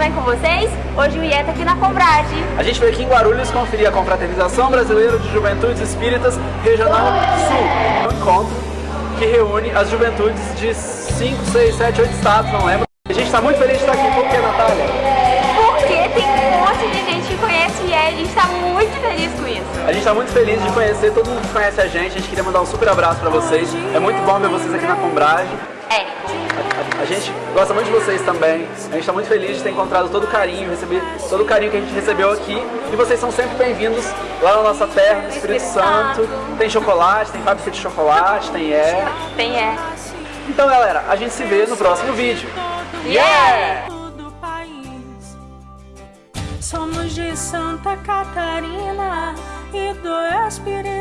bem com vocês? Hoje o IE tá aqui na Combrade. A gente veio aqui em Guarulhos conferir a Confraternização Brasileira de Juventudes Espíritas Regional Sul. Um encontro que reúne as juventudes de 5, 6, 7, 8 estados, não lembro. A gente está muito feliz de estar aqui, por que, Natália? Porque tem um monte de gente que conhece o IE e a gente tá muito feliz com isso. A gente está muito feliz de conhecer, todo mundo que conhece a gente, a gente queria mandar um super abraço para vocês. É muito bom ver vocês aqui na Combrage. É. A gente gosta muito de vocês também. A gente está muito feliz de ter encontrado todo o carinho, receber todo o carinho que a gente recebeu aqui. E vocês são sempre bem-vindos lá na nossa terra, no Espírito Santo. Tem chocolate, tem fábrica de chocolate, tem é. Tem é. Então, galera, a gente se vê no próximo vídeo. Yeah! país. Somos de Santa Catarina e do Espírito Santo.